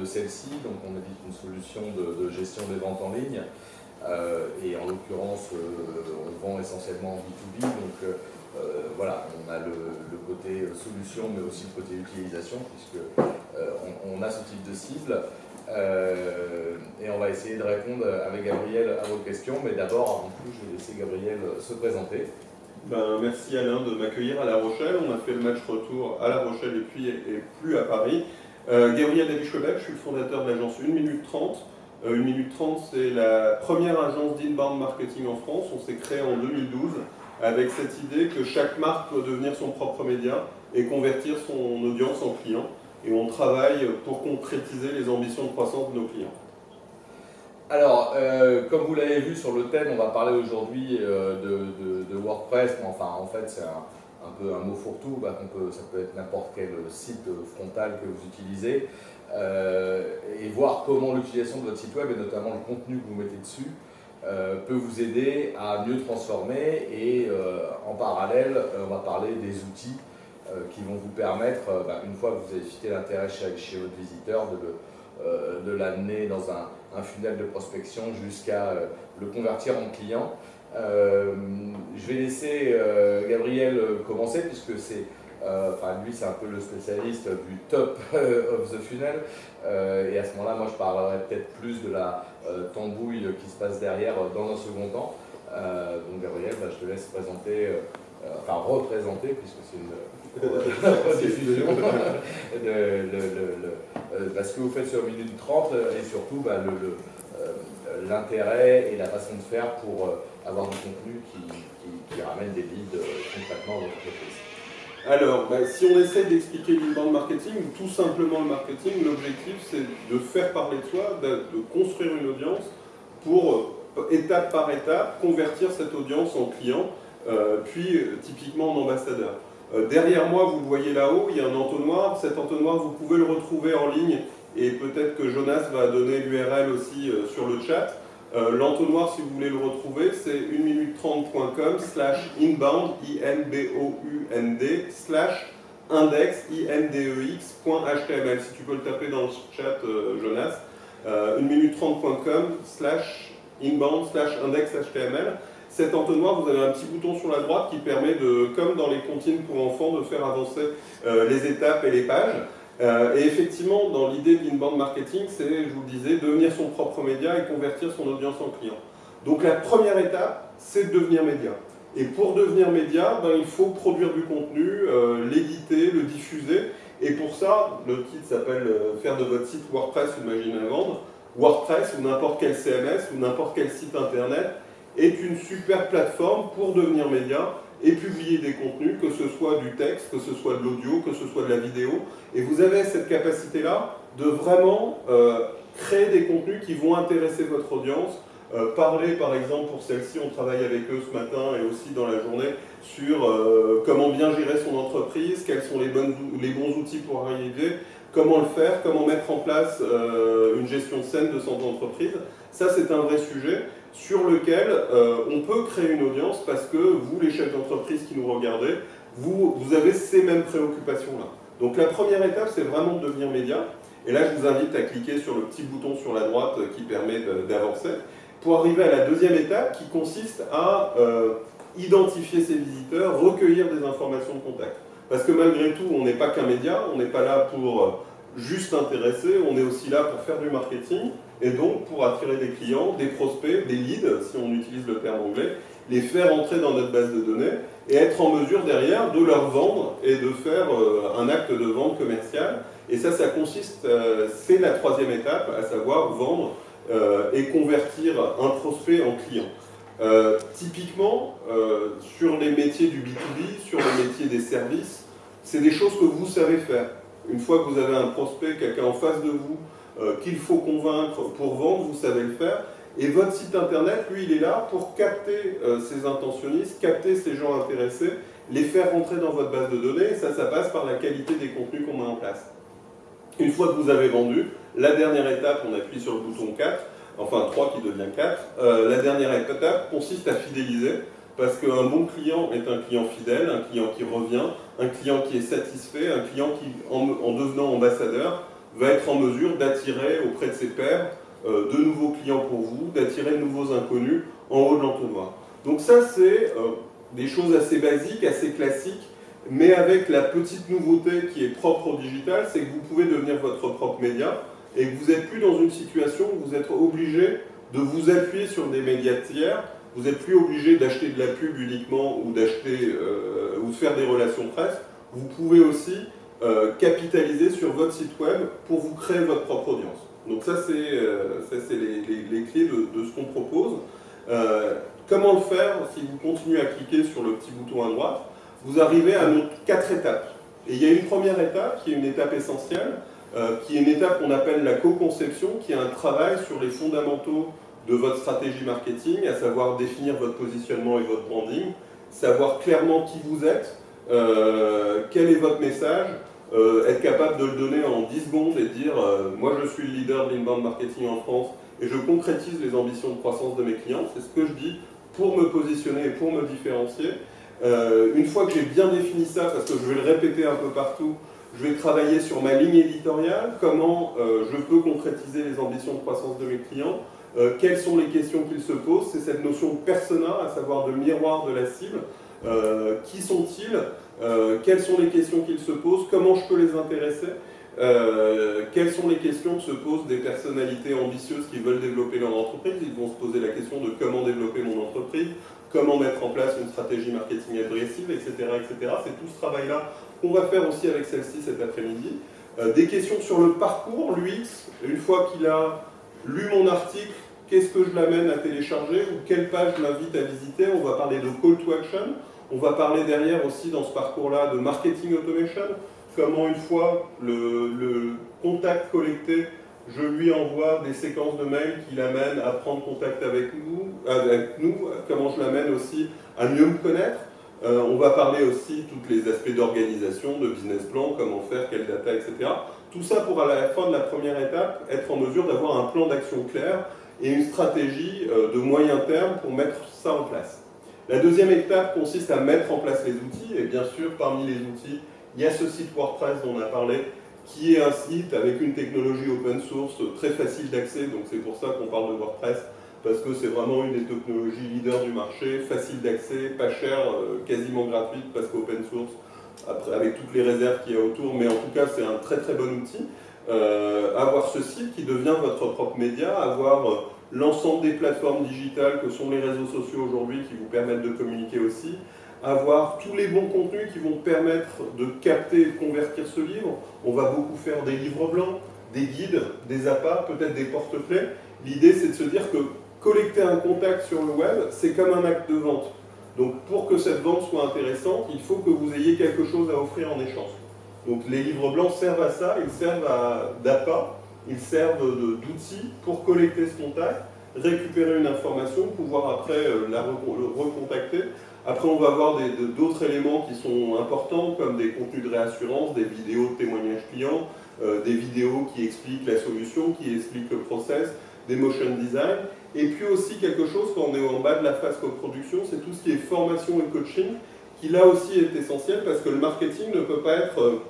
de, celle-ci. Donc, on édite une solution de, gestion des ventes en ligne. et en l'occurrence, on vend essentiellement en B2B. Donc, voilà, on a le, côté solution, mais aussi le côté utilisation, puisque on, a ce type de cible. et on va essayer de répondre avec Gabriel à vos questions. Mais d'abord, avant tout, je vais laisser Gabriel se présenter. Ben, merci Alain de m'accueillir à La Rochelle. On a fait le match retour à La Rochelle et puis et plus à Paris. Euh, Gabriel david je suis le fondateur de l'agence 1 minute 30. 1 minute 30, c'est la première agence d'inbound marketing en France. On s'est créé en 2012 avec cette idée que chaque marque peut devenir son propre média et convertir son audience en client. Et on travaille pour concrétiser les ambitions de croissance de nos clients. Alors, euh, comme vous l'avez vu sur le thème, on va parler aujourd'hui euh, de, WordPress. Enfin, en fait, c'est un, peu un mot fourre-tout. Bah, ça peut être n'importe quel site frontal que vous utilisez. Euh, et voir comment l'utilisation de votre site web, et notamment le contenu que vous mettez dessus, peut vous aider à mieux transformer. Et en parallèle, on va parler des outils qui vont vous permettre, bah, une fois que vous avez cité l'intérêt chez, votre visiteur, de l'amener dans un un funnel de prospection jusqu'à euh, le convertir en client. Euh, je vais laisser euh, Gabriel commencer puisque c'est enfin lui c'est un peu le spécialiste du top of the funnel. Et à ce moment-là moi je parlerai peut-être plus de la tambouille qui se passe derrière dans un second temps. donc Gabriel, bah, je te laisse présenter, enfin représenter puisque c'est une rediffusion de, ce que vous faites sur minute 30 et surtout bah, euh, l'intérêt et la façon de faire pour euh, avoir du contenu qui, ramène des leads euh, concrètement dans votre entreprise. Alors, bah, si on essaie d'expliquer l'inbound marketing, ou tout simplement le marketing, l'objectif c'est de faire parler de soi, de, construire une audience pour, étape par étape, convertir cette audience en client, puis typiquement en ambassadeur. derrière moi, vous le voyez là-haut, il y a un entonnoir. Cet entonnoir, vous pouvez le retrouver en ligne et peut-être que Jonas va donner l'URL aussi euh, sur le chat. Euh, l'entonnoir, si vous voulez le retrouver, c'est 1minute30.com slash inbound, I-N-B-O-U-N-D, slash index, I-N-D-E-X.html. Si tu peux le taper dans le chat, euh, Jonas. 1minute30.com slash inbound slash index HTML. Cet entonnoir, vous avez un petit bouton sur la droite qui permet de, comme dans les comptines pour enfants, de faire avancer les étapes et les pages. Euh, et effectivement, dans l'idée de l'inbound marketing, c'est, je vous le disais, devenir son propre média et convertir son audience en client. Donc la première étape, c'est de devenir média. Et pour devenir média, ben, il faut produire du contenu, euh, l'éditer, le diffuser. Et pour ça, le titre s'appelle euh, Faire de votre site WordPress une machine vendre. WordPress ou n'importe quel CMS ou n'importe quel site internet est une super plateforme pour devenir média et publier des contenus, que ce soit du texte, que ce soit de l'audio, que ce soit de la vidéo. Et vous avez cette capacité-là de vraiment euh, créer des contenus qui vont intéresser votre audience. Euh, parler, par exemple, pour celle-ci, on travaille avec eux ce matin et aussi dans la journée sur euh, comment bien gérer son entreprise, quels sont les, les bons outils pour arriver, comment le faire, comment mettre en place une gestion saine de son entreprise. Ça, c'est un vrai sujet sur lequel euh, on peut créer une audience parce que vous, les chefs d'entreprise qui nous regardez, vous, vous avez ces mêmes préoccupations-là. Donc la première étape, c'est vraiment de devenir média. Et là, je vous invite à cliquer sur le petit bouton sur la droite qui permet d'avancer, pour arriver à la deuxième étape qui consiste à euh, identifier ses visiteurs, recueillir des informations de contact. Parce que malgré tout, on n'est pas qu'un média, on n'est pas là pour euh, juste intéresser, on est aussi là pour faire du marketing, et donc pour attirer des clients, des prospects, des leads, si on utilise le terme anglais, les faire entrer dans notre base de données et être en mesure derrière de leur vendre et de faire euh, un acte de vente commerciale. Et ça, ça consiste, euh, c'est la troisième étape, à savoir vendre euh, et convertir un prospect en client. typiquement, sur les métiers du B2B, sur les métiers des services, c'est des choses que vous savez faire. Une fois que vous avez un prospect, quelqu'un en face de vous, qu'il faut convaincre pour vendre, vous savez le faire. Et votre site internet, lui, il est là pour capter euh, ces intentionnistes, capter ces gens intéressés, les faire rentrer dans votre base de données. Et ça, ça passe par la qualité des contenus qu'on met en place. Une fois que vous avez vendu, la dernière étape, on appuie sur le bouton 4, enfin 3 qui devient 4. Euh, la dernière étape consiste à fidéliser. parce qu'un bon client est un client fidèle, un client qui revient, un client qui est satisfait, un client qui, en, devenant ambassadeur, va être en mesure d'attirer auprès de ses pairs euh, de nouveaux clients pour vous, d'attirer de nouveaux inconnus en haut de l'entonnoir. Donc ça, c'est euh, des choses assez basiques, assez classiques, mais avec la petite nouveauté qui est propre au digital, c'est que vous pouvez devenir votre propre média et que vous n'êtes plus dans une situation où vous êtes obligé de vous appuyer sur des médias tiers vous n'êtes plus obligé d'acheter de la pub uniquement ou d'acheter euh, ou de faire des relations presse. Vous pouvez aussi euh, capitaliser sur votre site web pour vous créer votre propre audience. Donc ça, c'est euh, les, clés de, ce qu'on propose. comment le faire Si vous continuez à cliquer sur le petit bouton à droite, vous arrivez à nos quatre étapes. Et il y a une première étape qui est une étape essentielle, qui est une étape qu'on appelle la co-conception, qui est un travail sur les fondamentaux de votre stratégie marketing, à savoir définir votre positionnement et votre branding, savoir clairement qui vous êtes, euh, quel est votre message, euh, être capable de le donner en 10 secondes et dire euh, moi je suis le leader de l'inbound marketing en France et je concrétise les ambitions de croissance de mes clients, c'est ce que je dis pour me positionner et pour me différencier. une fois que j'ai bien défini ça, parce que je vais le répéter un peu partout, je vais travailler sur ma ligne éditoriale, comment je peux concrétiser les ambitions de croissance de mes clients, euh, quelles sont les questions qu'ils se posent? C'est cette notion persona, à savoir de miroir de la cible. Euh, qui sont-ils? Euh, Quelles sont les questions qu'ils se posent? Comment je peux les intéresser? Quelles sont les questions que se posent des personnalités ambitieuses qui veulent développer leur entreprise? Ils vont se poser la question de comment développer mon entreprise, comment mettre en place une stratégie marketing agressive, etc. etc. C'est tout ce travail-là qu'on va faire aussi avec celle-ci cet après-midi. des questions sur le parcours, l'UX, une fois qu'il a lu mon article, qu'est-ce que je l'amène à télécharger ou quelle page je l'invite à visiter? On va parler de call to action. On va parler derrière aussi dans ce parcours-là de marketing automation. Comment une fois le, contact collecté, je lui envoie des séquences de mails qui l'amènent à prendre contact avec nous, avec nous. Comment je l'amène aussi à mieux me connaître. Euh, on va parler aussi tous les aspects d'organisation, de business plan, comment faire, quelle data, etc. Tout ça pour à la fin de la première étape être en mesure d'avoir un plan d'action clair et une stratégie euh, de moyen terme pour mettre ça en place. La deuxième étape consiste à mettre en place les outils. Et bien sûr parmi les outils il y a ce site WordPress dont on a parlé qui est un site avec une technologie open source très facile d'accès. Donc c'est pour ça qu'on parle de WordPress parce que c'est vraiment une des technologies leaders du marché, facile d'accès, pas cher, euh, quasiment gratuite parce qu'open source avec toutes les réserves qu'il y a autour, mais en tout cas c'est un très très bon outil. Euh, avoir ce site qui devient votre propre média, avoir euh, l'ensemble des plateformes digitales que sont les réseaux sociaux aujourd'hui qui vous permettent de communiquer aussi, avoir tous les bons contenus qui vont permettre de capter et de convertir ce livre. On va beaucoup faire des livres blancs, des guides, des appâts, peut-être des porte-clés. L'idée c'est de se dire que collecter un contact sur le web, c'est comme un acte de vente. Donc pour que cette vente soit intéressante, il faut que vous ayez quelque chose à offrir en échange. Donc les livres blancs servent à ça, ils servent d'appât, ils servent d'outils pour collecter ce contact, récupérer une information, pouvoir après euh, la recontacter. Après, on va avoir d'autres éléments qui sont importants, comme des contenus de réassurance, des vidéos de témoignages clients, euh, des vidéos qui expliquent la solution, qui expliquent le process, des motion design. Et puis aussi quelque chose, quand on est en bas de la phase coproduction, c'est tout ce qui est formation et coaching, qui là aussi est essentiel parce que le marketing ne peut pas être euh,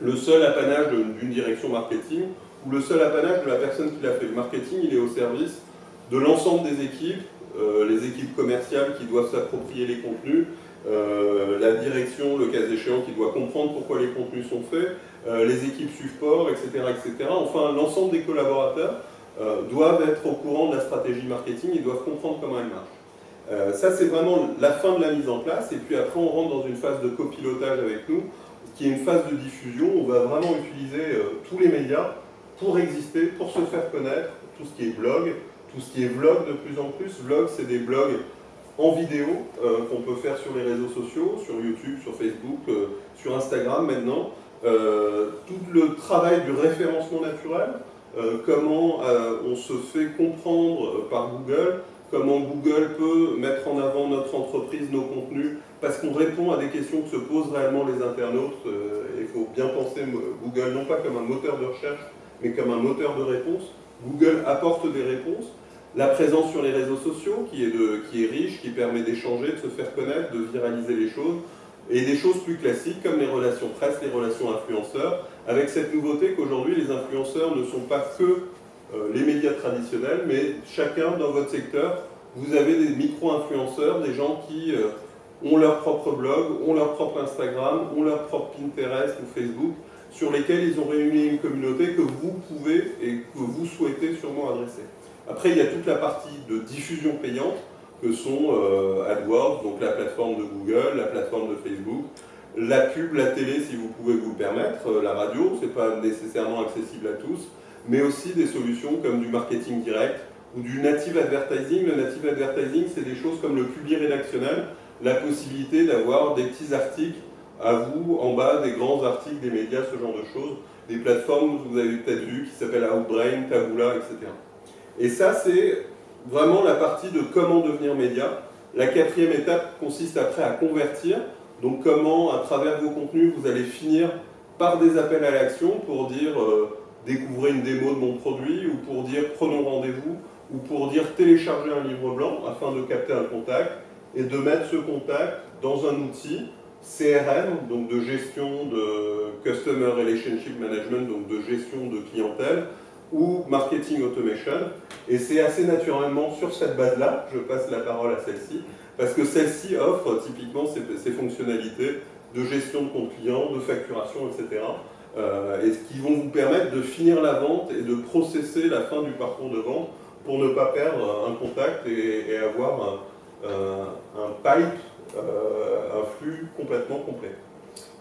le seul apanage d'une direction marketing ou le seul apanage de la personne qui l'a fait. Le marketing, il est au service de l'ensemble des équipes, euh, les équipes commerciales qui doivent s'approprier les contenus, euh, la direction, le cas échéant, qui doit comprendre pourquoi les contenus sont faits, les équipes support, etc. etc. Enfin, l'ensemble des collaborateurs euh, doivent être au courant de la stratégie marketing, ils doivent comprendre comment elle marche. Euh, ça, c'est vraiment la fin de la mise en place, et puis après, on rentre dans une phase de copilotage avec nous, qui est une phase de diffusion. On va vraiment utiliser euh, tous les médias pour exister, pour se faire connaître, tout ce qui est blog, tout ce qui est vlog de plus en plus. Vlog, c'est des blogs en vidéo qu'on peut faire sur les réseaux sociaux, sur YouTube, sur Facebook, sur Instagram maintenant. tout le travail du référencement naturel, euh, comment euh, on se fait comprendre euh, par Google, comment Google peut mettre en avant notre entreprise, nos contenus, parce qu'on répond à des questions que se posent réellement les internautes. Il faut bien penser Google non pas comme un moteur de recherche, mais comme un moteur de réponse. Google apporte des réponses. La présence sur les réseaux sociaux qui est, riche, qui permet d'échanger, de se faire connaître, de viraliser les choses, et des choses plus classiques comme les relations presse, les relations influenceurs, avec cette nouveauté qu'aujourd'hui les influenceurs ne sont pas que euh, les médias traditionnels, mais chacun dans votre secteur, vous avez des micro-influenceurs, des gens qui euh, ont leur propre blog, ont leur propre Instagram, ont leur propre Pinterest ou Facebook, sur lesquels ils ont réuni une communauté que vous pouvez et que vous souhaitez sûrement adresser. Après, il y a toute la partie de diffusion payante, que sont euh, AdWords, donc la plateforme de Google, la plateforme de Facebook, la pub, la télé si vous pouvez vous permettre, euh, la radio, ce n'est pas nécessairement accessible à tous, mais aussi des solutions comme du marketing direct ou du native advertising. Le native advertising, c'est des choses comme le public rédactionnel, la possibilité d'avoir des petits articles à vous, en bas, des grands articles des médias, ce genre de choses, des plateformes, vous avez peut-être vu, qui s'appellent Outbrain, Taboola, etc. Et ça, c'est vraiment la partie de comment devenir média. La quatrième étape consiste après à convertir. Donc comment, à travers vos contenus, vous allez finir par des appels à l'action pour dire euh, découvrez une démo de mon produit, ou pour dire prenons rendez-vous, ou pour dire téléchargez un livre blanc afin de capter un contact et de mettre ce contact dans un outil CRM, donc de gestion de Customer Relationship Management, donc de gestion de clientèle, ou Marketing Automation. Et c'est assez naturellement sur cette base-là, je passe la parole à celle-ci, parce que celle-ci offre typiquement ces, fonctionnalités de gestion de compte client, de facturation, etc. Euh, et qui vont vous permettre de finir la vente et de processer la fin du parcours de vente pour ne pas perdre un contact et, avoir un, pipe, euh, un flux complètement complet.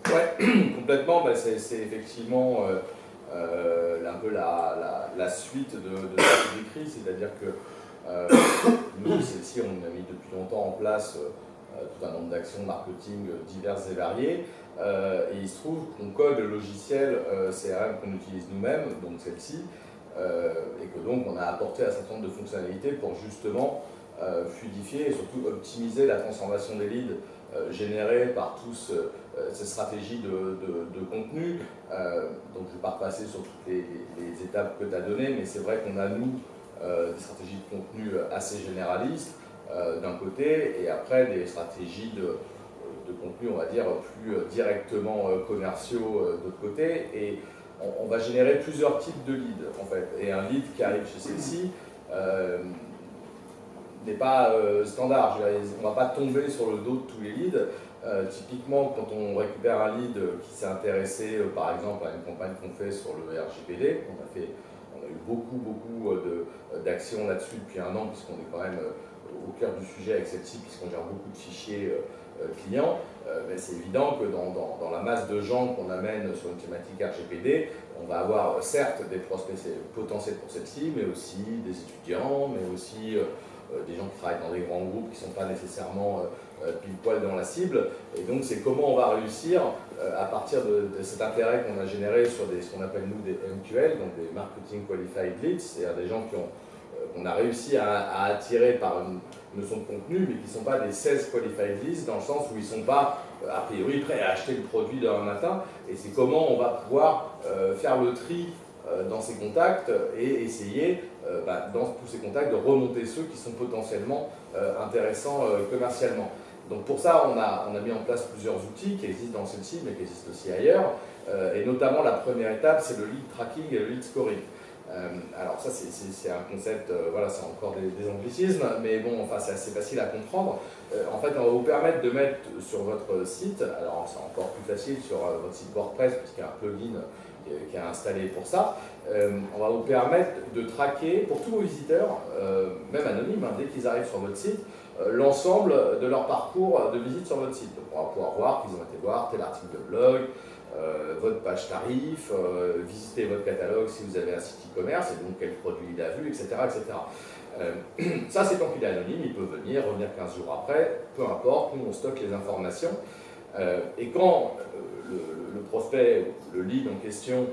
Ouais, complètement, bah, c'est effectivement... Euh, euh, un peu la, la, suite de, ce que décrit, c'est-à-dire que euh, nous, celle-ci, on a mis depuis longtemps en place euh, tout un nombre d'actions marketing diverses et variées, et il se trouve qu'on code le logiciel CRM qu'on utilise nous-mêmes, donc celle-ci, et que donc on a apporté un certain nombre de fonctionnalités pour justement fluidifier et surtout optimiser la transformation des leads générés par tous euh, ces stratégies de, contenu. Euh, donc je ne vais pas repasser sur toutes les, étapes que tu as données, mais c'est vrai qu'on a, nous, euh, des stratégies de contenu assez généralistes d'un côté, et après des stratégies de, contenu, on va dire, plus directement commerciaux de l'autre côté. Et on, va générer plusieurs types de leads, en fait. Et un lead qui arrive chez celle-ci n'est pas standard. On ne va pas tomber sur le dos de tous les leads. Euh, typiquement, quand on récupère un lead qui s'est intéressé, euh, par exemple, à une campagne qu'on fait sur le RGPD, on a, fait, on a eu beaucoup, beaucoup euh, d'actions là-dessus depuis un an, puisqu'on est quand même au cœur du sujet avec celle-ci, puisqu'on gère beaucoup de fichiers clients, mais c'est évident que dans, dans, la masse de gens qu'on amène sur une thématique RGPD, on va avoir certes des prospects potentiels pour celle-ci, mais aussi des étudiants, mais aussi des gens qui travaillent dans des grands groupes qui ne sont pas nécessairement euh, pile poil dans la cible. Et donc, c'est comment on va réussir, euh, à partir de, cet intérêt qu'on a généré sur ce qu'on appelle nous des MQL, donc des Marketing Qualified Leads, c'est-à-dire des gens euh, qu'on a réussi à, attirer par une notion de contenu, mais qui ne sont pas des 16 Qualified Leads, dans le sens où ils ne sont pas, a priori, prêts à acheter le produit demain matin. Et c'est comment on va pouvoir faire le tri dans ces contacts et essayer, bah, dans tous ces contacts, de remonter ceux qui sont potentiellement intéressants commercialement. Donc pour ça, on a, on a mis en place plusieurs outils qui existent dans celle-ci, mais qui existent aussi ailleurs. Euh, et notamment, la première étape, c'est le lead tracking et le lead scoring. Euh, alors ça, c'est un concept, euh, voilà, c'est encore des, anglicismes, mais bon, enfin, c'est assez facile à comprendre. en fait, on va vous permettre de mettre sur votre site, alors c'est encore plus facile sur votre site WordPress, puisqu'il y a un plugin qui est installé pour ça, on va vous permettre de traquer pour tous vos visiteurs, même anonymes, hein, dès qu'ils arrivent sur votre site, euh, l'ensemble de leur parcours de visite sur votre site. Donc on va pouvoir voir qu'ils ont été voir tel article de blog, euh, votre page tarif, euh, visiter votre catalogue si vous avez un site e-commerce, et donc quel produit il a vu, etc. etc. ça, c'est tant qu'il est anonyme, il peut venir, revenir 15 jours après, peu importe, nous on stocke les informations. et quand le, prospect, le lead en question,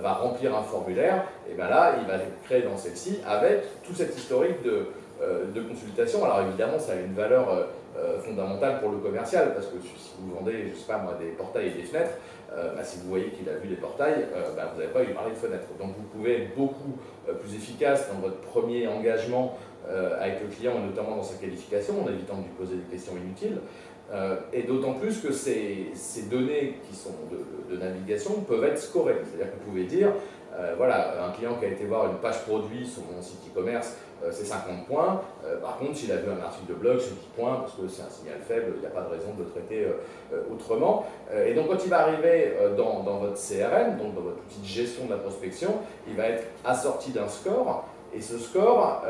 va remplir un formulaire, et bien là, il va créer dans celle-ci avec tout cet historique de, euh, consultation. Alors évidemment, ça a une valeur euh, euh, fondamentale pour le commercial, parce que si vous vendez, je sais pas moi, des portails et des fenêtres, bah, si vous voyez qu'il a vu des portails, bah, vous n'avez pas lui parler de fenêtre. Donc vous pouvez être beaucoup plus efficace dans votre premier engagement avec le client, notamment dans sa qualification, en évitant de lui poser des questions inutiles. Et d'autant plus que ces, données qui sont de, navigation peuvent être scorées. C'est-à-dire que vous pouvez dire, voilà, un client qui a été voir une page produit sur mon site e-commerce, euh, c'est 50 points. Euh, par contre, s'il a vu un article de blog, c'est 10 points, parce que c'est un signal faible, il n'y a pas de raison de le traiter euh, autrement. et donc, quand il va arriver dans, votre CRM, donc dans votre de gestion de la prospection, il va être assorti d'un score, et ce score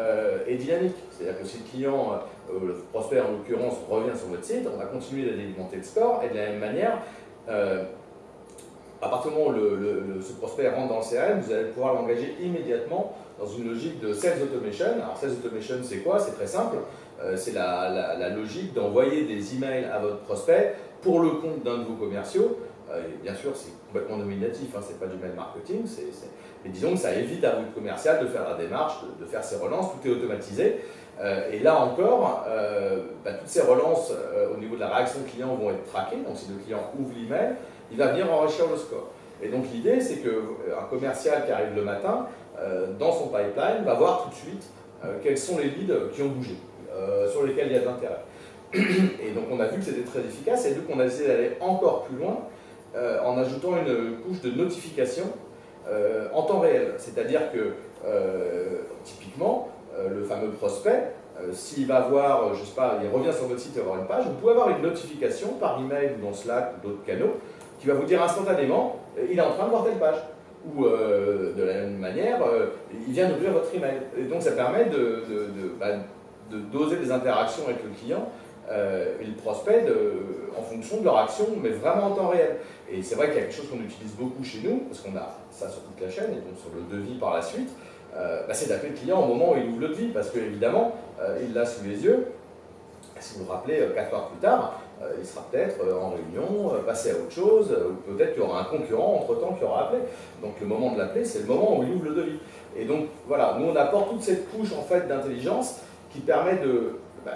est dynamique. C'est-à-dire que si le client, le prospect en l'occurrence, revient sur votre site, on va continuer d'alimenter le score, et de la même manière, à partir du moment où ce prospect rentre dans le CRM, vous allez pouvoir l'engager immédiatement dans une logique de sales automation. Alors sales automation, c'est quoi? C'est très simple. Euh, c'est la, logique d'envoyer des emails à votre prospect pour le compte d'un de vos commerciaux. Euh, bien sûr, c'est complètement nominatif, hein, c'est pas du mail marketing, mais disons que ça évite à votre commercial de faire la démarche, de, faire ses relances, tout est automatisé. Euh, et là encore, bah, toutes ces relances au niveau de la réaction client vont être traquées. Donc si le client ouvre l'email, il va venir enrichir le score. Et donc l'idée, c'est qu'un commercial qui arrive le matin, euh, dans son pipeline, va voir tout de suite euh, quels sont les leads qui ont bougé, euh, sur lesquels il y a de l'intérêt. Et donc on a vu que c'était très efficace, et donc on a essayé d'aller encore plus loin en ajoutant une couche de notification en temps réel. C'est-à-dire que, typiquement, le fameux prospect, s'il va voir, je sais pas, il revient sur votre site et va une page, vous pouvez avoir une notification par email ou dans Slack ou d'autres canaux qui va vous dire instantanément, il est en train de voir telle page ou euh, de la même manière, euh, il vient d'ouvrir votre email. Et donc ça permet de, bah, doser les interactions avec le client euh, et le prospect en fonction de leur action, mais vraiment en temps réel. Et c'est vrai qu'il y a quelque chose qu'on utilise beaucoup chez nous, parce qu'on a ça sur toute la chaîne, et donc sur le devis par la suite, bah, c'est d'appeler le client au moment où il ouvre le devis, parce qu'évidemment, il l'a sous les yeux. Si vous vous rappelez, 4 heures plus tard, euh, il sera peut-être euh, en réunion, euh, passé à autre chose, ou peut-être qu'il y aura un concurrent entre-temps qui aura appelé. Donc le moment de l'appeler, c'est le moment où il ouvre le devis. Et donc voilà, nous on apporte toute cette couche en fait d'intelligence qui permet bah,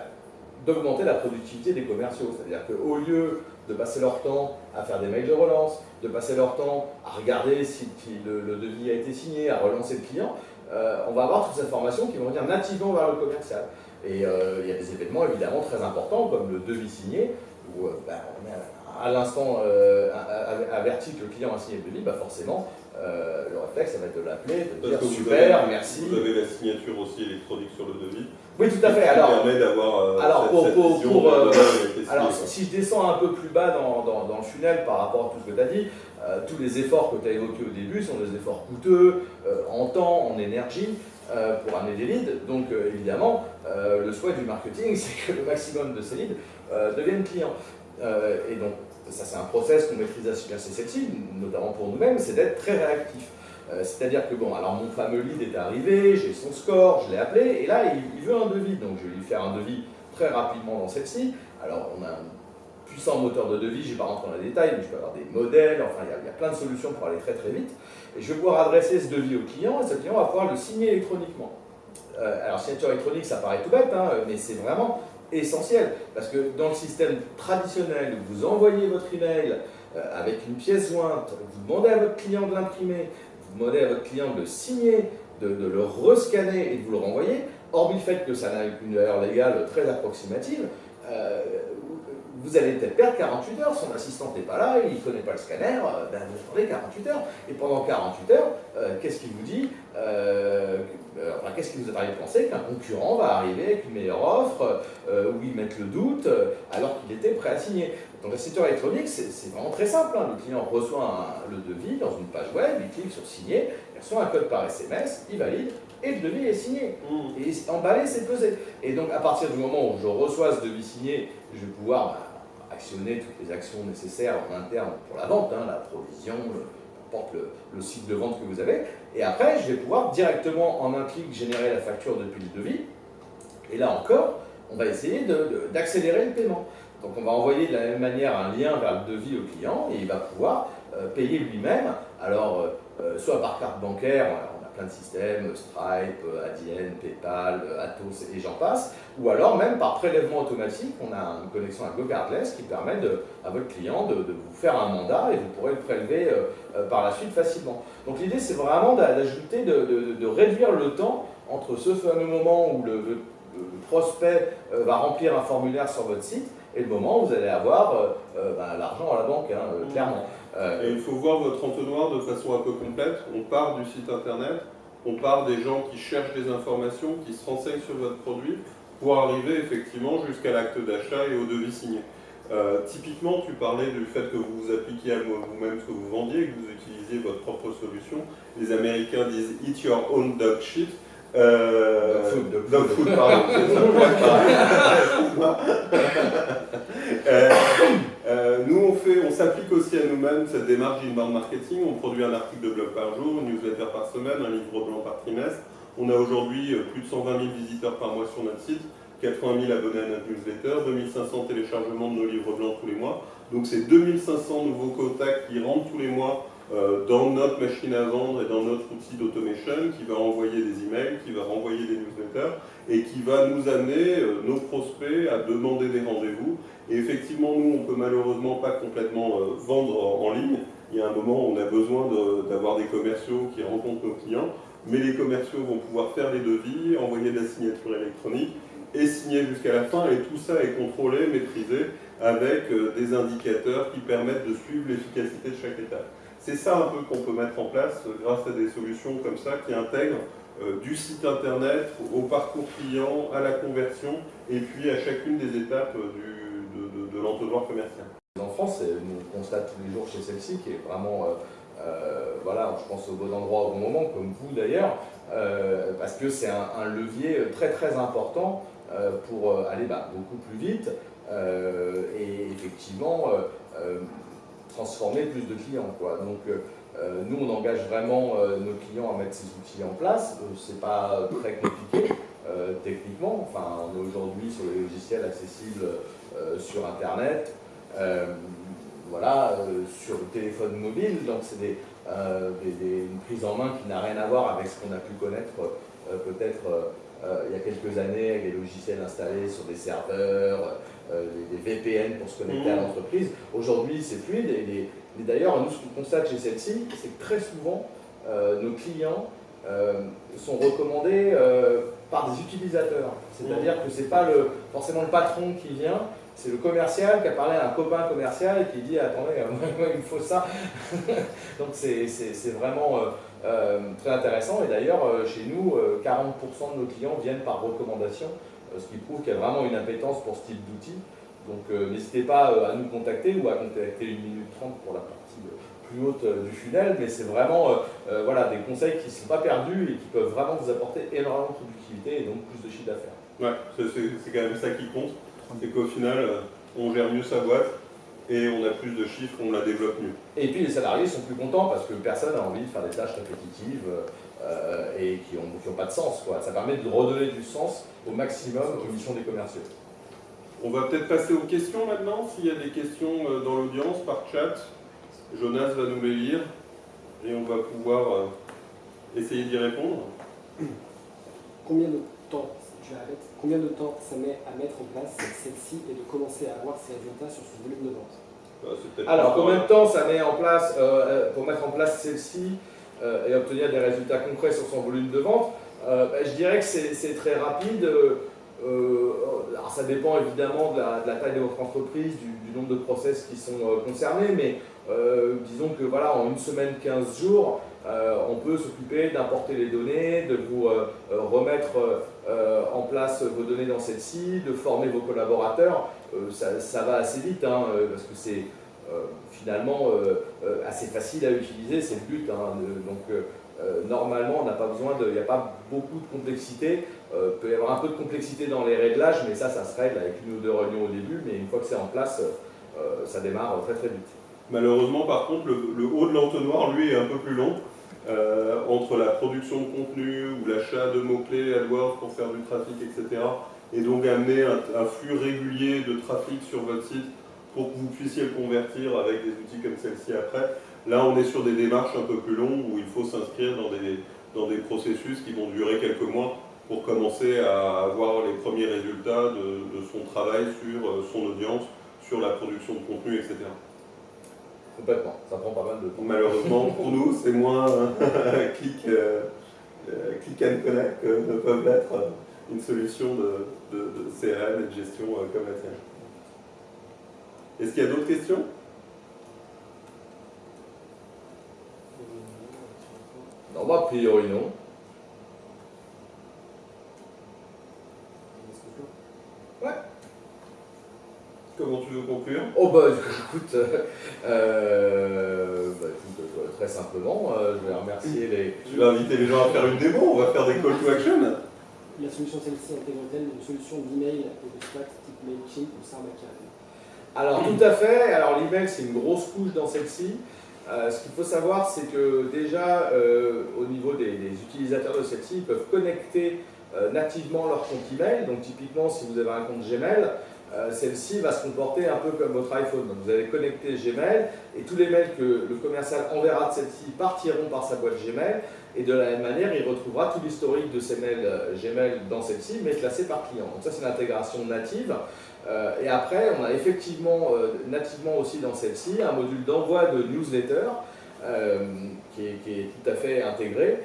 d'augmenter la productivité des commerciaux. C'est-à-dire qu'au lieu de passer leur temps à faire des mails de relance, de passer leur temps à regarder si le, devis a été signé, à relancer le client, on va avoir toutes ces informations qui vont venir nativement vers le commercial. Et il y a des événements évidemment très importants comme le devis signé, où euh, est à l'instant euh, averti que le client a signé le devis, bah forcément, euh, le réflexe, ça va être de l'appeler, de dire super, merci. Vous avez la signature aussi électronique sur le devis. Oui, tout à fait. Alors, permet d'avoir alors, pour, pour, alors si je descends un peu plus bas dans, dans, le funnel par rapport à tout ce que tu as dit, tous les efforts que tu as évoqués au début sont des efforts coûteux, en temps, en énergie, pour amener des leads. Donc, évidemment, le souhait du marketing, c'est que le maximum de ces leads euh, deviennent clients. Euh, et donc, ça c'est un process qu'on maîtrise assez celle-ci, notamment pour nous-mêmes, c'est d'être très réactif. Euh, c'est-à-dire que, bon, alors mon fameux lead est arrivé, j'ai son score, je l'ai appelé, et là, il, veut un devis. Donc, je vais lui faire un devis très rapidement dans celle-ci. Alors, on a un puissant moteur de devis, je ne vais pas rentrer dans les détails, mais je peux avoir des modèles, enfin, il y, a, plein de solutions pour aller très très vite. Et je vais pouvoir adresser ce devis au client, et ce client va pouvoir le signer électroniquement. alors, signature électronique, ça paraît tout bête, hein, mais c'est vraiment essentiel. Parce que dans le système traditionnel, vous envoyez votre email euh, avec une pièce jointe, vous demandez à votre client de l'imprimer, vous demandez à votre client de le signer, de, le rescanner et de vous le renvoyer, hormis le fait que ça n'a une valeur légale très approximative, euh, vous allez peut-être perdre 48 heures, son assistant n'est pas là, il ne connaît pas le scanner, euh, ben vous attendez 48 heures. Et pendant 48 heures, qu'est-ce qu'il vous dit euh, qu'est-ce qui vous a arrivé de penser qu'un concurrent va arriver avec une meilleure offre, euh, où ils mettent le doute, euh, alors qu'il était prêt à signer Donc la signature électronique, c'est vraiment très simple. Hein. Le client reçoit le devis dans une page web, il clique sur signer, il reçoit un code par SMS, il valide, et le devis est signé. Mmh. Et emballé, c'est pesé. Et donc à partir du moment où je reçois ce devis signé, je vais pouvoir bah, toutes les actions nécessaires en interne pour la vente, hein, la provision, porte le, site de vente que vous avez. Et après, je vais pouvoir directement en un clic générer la facture depuis le devis. Et là encore, on va essayer d'accélérer le paiement. Donc on va envoyer de la même manière un lien vers le devis au client et il va pouvoir euh, payer lui-même. Alors, euh, euh, soit par carte bancaire, plein de systèmes, Stripe, Adyen, PayPal, Atos et j'en passe. Ou alors même par prélèvement automatique, on a une connexion à GoCardless qui permet à votre client de, vous faire un mandat et vous pourrez le prélever par la suite facilement. Donc l'idée c'est vraiment d'ajouter, de, réduire le temps entre ce fameux moment où le prospect va remplir un formulaire sur votre site et le moment où vous allez avoir euh, euh, bah, l'argent à la banque, hein, euh, clairement. Et il faut voir votre entonnoir de façon un peu complète. On part du site internet, on part des gens qui cherchent des informations, qui se renseignent sur votre produit, pour arriver effectivement jusqu'à l'acte d'achat et au devis signé. typiquement, tu parlais du fait que vous vous appliquiez à vous-même ce que vous vendiez, que vous utilisiez votre propre solution. Les Américains disent « eat your own dog shit ». Euh, dog food, food pardon. Euh, euh, nous, on fait, on s'applique aussi à nous-mêmes cette démarche d'inbound marketing. On produit un article de blog par jour, une newsletter par semaine, un livre blanc par trimestre. On a aujourd'hui euh, plus de 120 000 visiteurs par mois sur notre site, 80 000 abonnés à notre newsletter, 2500 téléchargements de nos livres blancs tous les mois. Donc c'est 2500 nouveaux contacts qui rentrent tous les mois dans notre machine à vendre et dans notre outil d'automation qui va envoyer des emails, qui va renvoyer des newsletters et qui va nous amener, euh, nos prospects, à demander des rendez-vous. Et effectivement, nous, on ne peut malheureusement pas complètement euh, vendre en, ligne. Il y a un moment où on a besoin d'avoir des commerciaux qui rencontrent nos clients, mais les commerciaux vont pouvoir faire les devis, envoyer de la signature électronique et signer jusqu'à la fin. Et tout ça est contrôlé, maîtrisé avec des indicateurs qui permettent de suivre l'efficacité de chaque étape. C'est ça un peu qu'on peut mettre en place euh, grâce à des solutions comme ça qui intègrent euh, du site internet au parcours client, à la conversion et puis à chacune des étapes euh, de, l'entonnoir commercial. En France, on constate tous les jours chez celle-ci qui est vraiment, voilà, je pense au bon endroit au bon moment, comme vous d'ailleurs, parce que c'est un, levier très très important pour aller bah, beaucoup plus vite et effectivement transformer plus de clients. Quoi. Donc euh, euh, nous, on engage vraiment euh, nos clients à mettre ces outils en place. c'est pas très compliqué techniquement. Enfin, on est aujourd'hui sur les logiciels accessibles sur Internet. voilà, sur le téléphone mobile, donc c'est des, une prise en main qui n'a rien à voir avec ce qu'on a pu connaître peut-être il y a quelques années les logiciels installés sur des serveurs, euh, des, VPN pour se connecter à mmh. l'entreprise. Aujourd'hui, c'est fluide. Et, d'ailleurs, nous, ce qu'on constate chez celle-ci, c'est que très souvent, euh, nos clients euh, sont recommandés par des utilisateurs. C'est-à-dire mmh. que ce n'est pas le, forcément le patron qui vient, c'est le commercial qui a parlé à un copain commercial et qui dit « Attendez, il me faut ça ». Donc c'est vraiment très intéressant. Et d'ailleurs, chez nous, 40% de nos clients viennent par recommandation euh, ce qui prouve qu'il y a vraiment une impétence pour ce type d'outil. Donc euh, n'hésitez pas euh, à nous contacter ou à contacter une minute 30 pour la partie plus haute du funnel, mais c'est vraiment voilà, des conseils qui ne sont pas perdus et qui peuvent vraiment vous apporter énormément de productivité et donc plus de chiffre d'affaires. Ouais, c'est quand même ça qui compte, c'est qu'au final, on gère mieux sa boîte, et on a plus de chiffres, on la développe mieux. Et puis les salariés sont plus contents parce que personne n'a envie de faire des tâches répétitives euh, et qui n'ont pas de sens. Quoi. Ça permet de redonner du sens au maximum aux missions des commerciaux. On va peut-être passer aux questions maintenant. S'il y a des questions euh, dans l'audience, par chat, Jonas va nous les lire et on va pouvoir euh, essayer d'y répondre. Combien de temps, je combien de temps ça met à mettre en place celle-ci et de commencer à avoir ses résultats sur son volume de vente? Bah, Alors, combien de temps ça met en place pour mettre en place celle-ci euh, et obtenir des résultats concrets sur son volume de vente, euh, bah, je dirais que c'est très rapide. Euh, alors ça dépend évidemment de la, taille de votre entreprise, du, nombre de process qui sont concernés, mais disons que voilà, en une semaine, 15 jours, on peut s'occuper d'importer les données, de vous remettre en place vos données dans celle-ci, de former vos collaborateurs. Ça, va assez vite, hein, parce que c'est euh, finalement euh, euh, assez facile à utiliser, c'est le but. Hein, donc normalement, on n'a pas besoin de, il n'y a pas beaucoup de complexité. Peut y avoir un peu de complexité dans les réglages, mais ça, ça se règle avec une ou deux réunions au début. Mais une fois que c'est en place, ça démarre très très vite. Malheureusement, par contre, le, haut de l'entonnoir, lui, est un peu plus long. entre la production de contenu ou l'achat de mots-clés AdWords pour faire du trafic, etc. Et donc amener un flux régulier de trafic sur votre site pour que vous puissiez le convertir avec des outils comme celle-ci après. Là, on est sur des démarches un peu plus longues où il faut s'inscrire dans des, dans des processus qui vont durer quelques mois pour commencer à avoir les premiers résultats de, son travail sur euh, son audience, sur la production de contenu, etc. Complètement, ça prend pas mal de temps. Malheureusement pour nous, c'est moins click, euh, euh, click and connect que ne peuvent être une solution de, de, de CRM et de gestion comme la tienne. Est-ce qu'il y a d'autres questions? Non, bah, a priori non. Ouais. Comment tu veux conclure? Oh bah écoute, euh, bah, écoute euh, très simplement, euh, je vais remercier les... Tu vas inviter les gens à faire une démo, on va faire des call to action. La solution celle-ci intègre-t-elle une solution d'email et de Slack type MailChimp ou Sarbacane Alors tout à fait, alors l'email c'est une grosse couche dans celle-ci. Euh, ce qu'il faut savoir, c'est que déjà, euh, au niveau des, utilisateurs de celle-ci, ils peuvent connecter euh, nativement leur compte email. Donc typiquement, si vous avez un compte Gmail, celle-ci va se comporter un peu comme votre iPhone. Vous allez connecter Gmail et tous les mails que le commercial enverra de celle-ci partiront par sa boîte Gmail et de la même manière, il retrouvera tout l'historique de ses mails Gmail dans celle-ci, mais classé par client. Donc ça, c'est une intégration native. Euh, et après, on a effectivement, euh, nativement aussi dans celle-ci, un module d'envoi de newsletter euh, qui est, tout à fait intégré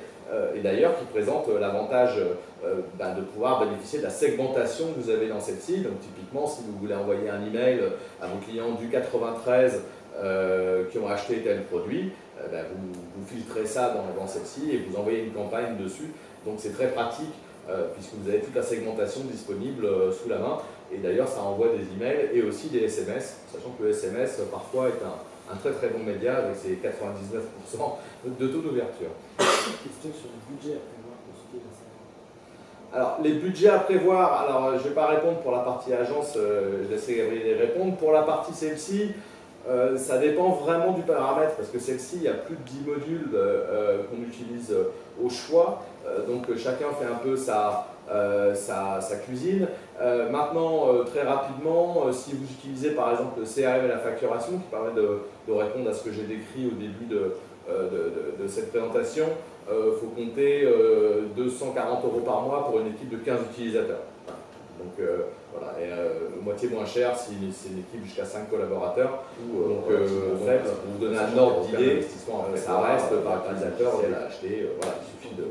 et d'ailleurs qui présente l'avantage bah, de pouvoir bénéficier de la segmentation que vous avez dans celle-ci. Donc typiquement, si vous voulez envoyer un email à vos clients du 93 qui ont acheté tel produit, bah, vous, filtrez ça dans, dans celle-ci et vous envoyez une campagne dessus. Donc c'est très pratique puisque vous avez toute la segmentation disponible sous la main. Et d'ailleurs, ça envoie des emails et aussi des SMS, sachant que le SMS, parfois, est un, très très bon média avec ses 99% de taux d'ouverture. Question sur le budget à prévoir pour est Alors, les budgets à prévoir, alors je ne vais pas répondre pour la partie agence, euh, je laisserai Gabriel répondre. Pour la partie celle-ci, euh, ça dépend vraiment du paramètre, parce que celle-ci, il y a plus de 10 modules euh, qu'on utilise au choix, donc chacun fait un peu sa, sa cuisine. Euh, maintenant, euh, très rapidement, euh, si vous utilisez par exemple le CRM et la facturation, qui permet de, répondre à ce que j'ai décrit au début de, de, cette présentation, il faut compter 240 euros par mois pour une équipe de 15 utilisateurs. Donc voilà, et moitié moins cher si c'est une équipe jusqu'à 5 collaborateurs. donc en fait, pour vous donner un ordre d'idée, ça reste par utilisateur, si elle a acheté, voilà, il suffit de...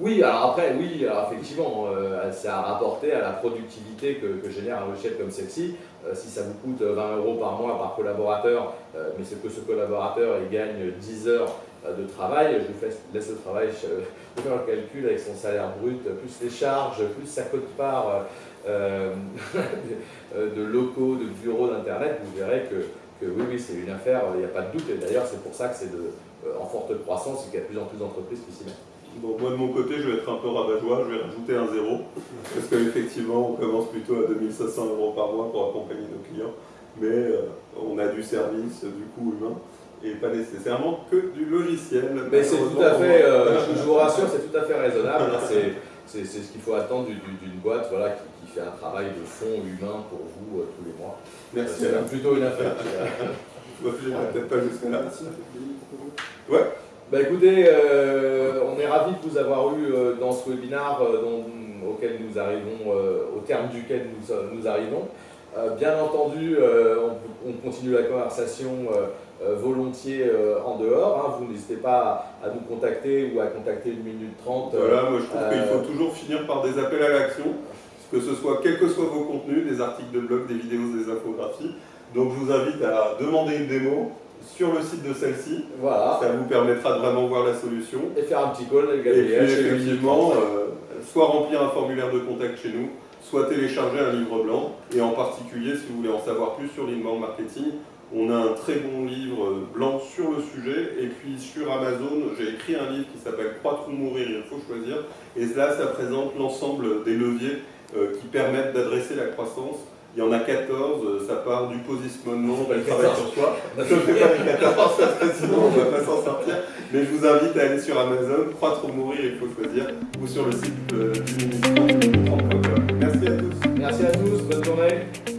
Oui, alors après, oui, effectivement, euh, c'est à rapporter à la productivité que, génère un logiciel comme celle-ci. Euh, si ça vous coûte 20 euros par mois par collaborateur, euh, mais c'est que ce collaborateur il gagne 10 heures de travail, je vous laisse le travail, je faire le calcul avec son salaire brut, plus les charges, plus sa cote-part de locaux, de bureaux, d'internet, vous verrez que, que oui, oui, c'est une affaire, il n'y a pas de doute, et d'ailleurs c'est pour ça que c'est en forte croissance et qu'il y a de plus en plus d'entreprises qui s'y mettent. Bon, moi de mon côté, je vais être un peu rabat-joie, je vais rajouter un zéro, parce qu'effectivement, on commence plutôt à 2500 euros par mois pour accompagner nos clients, mais euh, on a du service, du coût humain, et pas nécessairement que du logiciel. Mais c'est tout à fait, euh, je vous rassure, c'est tout à fait raisonnable, hein, c'est ce qu'il faut attendre d'une boîte voilà, qui, fait un travail de fond humain pour vous euh, tous les mois. Merci. C'est plutôt une affaire. je ne peut-être pas jusqu'à là. Ouais. Bah écoutez, euh, on est ravis de vous avoir eu euh, dans ce webinaire euh, auquel nous arrivons, au terme duquel nous, arrivons. bien entendu, on, continue la conversation volontiers en dehors. Hein. Vous n'hésitez pas à, nous contacter ou à contacter une minute trente. Voilà, moi je trouve qu'il faut toujours finir par des appels à l'action, que ce soit quels que soient vos contenus, des articles de blog, des vidéos, des infographies. Donc je vous invite à demander une démo, sur le site de celle-ci. Voilà. Ça vous permettra de vraiment voir la solution. Et faire un petit call avec Gabriel. Et puis effectivement, euh, soit remplir un formulaire de contact chez nous, soit télécharger un livre blanc. Et en particulier, si vous voulez en savoir plus sur l'inbound marketing, on a un très bon livre blanc sur le sujet. Et puis sur Amazon, j'ai écrit un livre qui s'appelle Croître ou mourir, il faut choisir. Et là, ça présente l'ensemble des leviers euh, qui permettent d'adresser la croissance il y en a 14, euh, ça part du positionnement, on va travail sur soi. Bah, je ne fais pas les 14, sinon on ne va pas s'en sortir. Mais je vous invite à aller sur Amazon, Croître ou Mourir, il faut choisir, ou sur le site euh, du ministère. Merci à tous. Merci à tous, bonne journée.